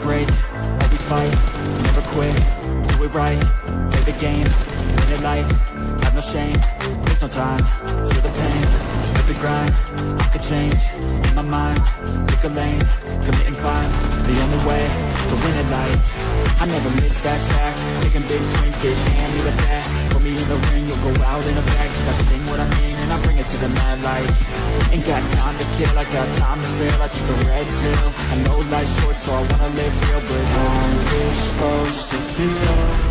never break, always fight, never quit, do it right, play the game, win it life, have no shame, there's no time, feel the pain, live the grind, I could change, in my mind, pick a lane, commit and climb, the only way, to win it life, I never miss that fact, taking big swings, bitch, hand me that? put me in the ring, you'll go out in a bag, cause I sing what I mean, to the mad light, ain't got time to kill, I got time to feel, I took the red pill, I know life's short, so I wanna live real, but how's it supposed to feel?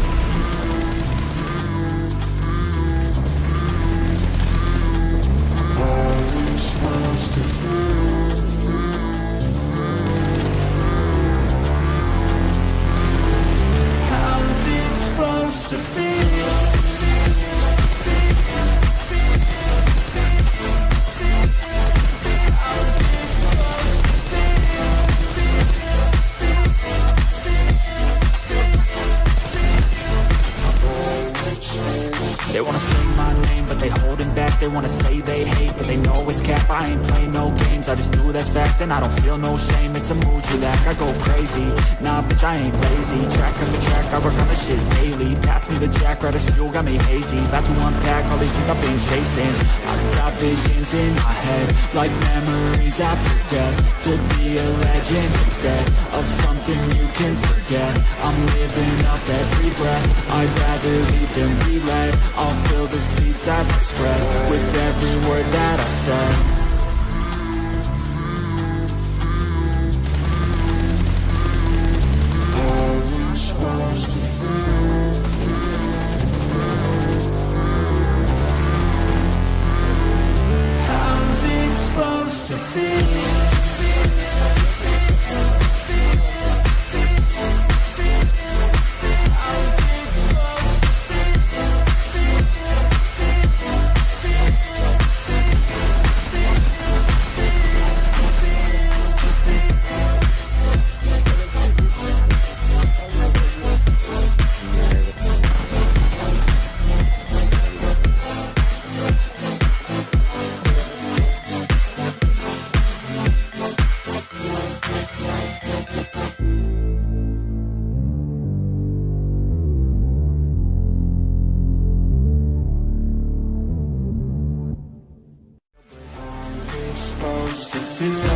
My name, but they holding back. They wanna say they hate, but they know it's cap. I ain't play no games, I just do that's fact And I don't feel no shame, it's a mood you lack I go crazy, nah bitch I ain't lazy. Track after track, I work on the shit daily. Pass me the jack, right fuel, got me hazy. About to unpack all these things I've been chasing. I've got visions in my head Like memories after death. To be a legend instead Of something you can forget. I'm living up every breath. I'd rather With every word that I've said Christmas.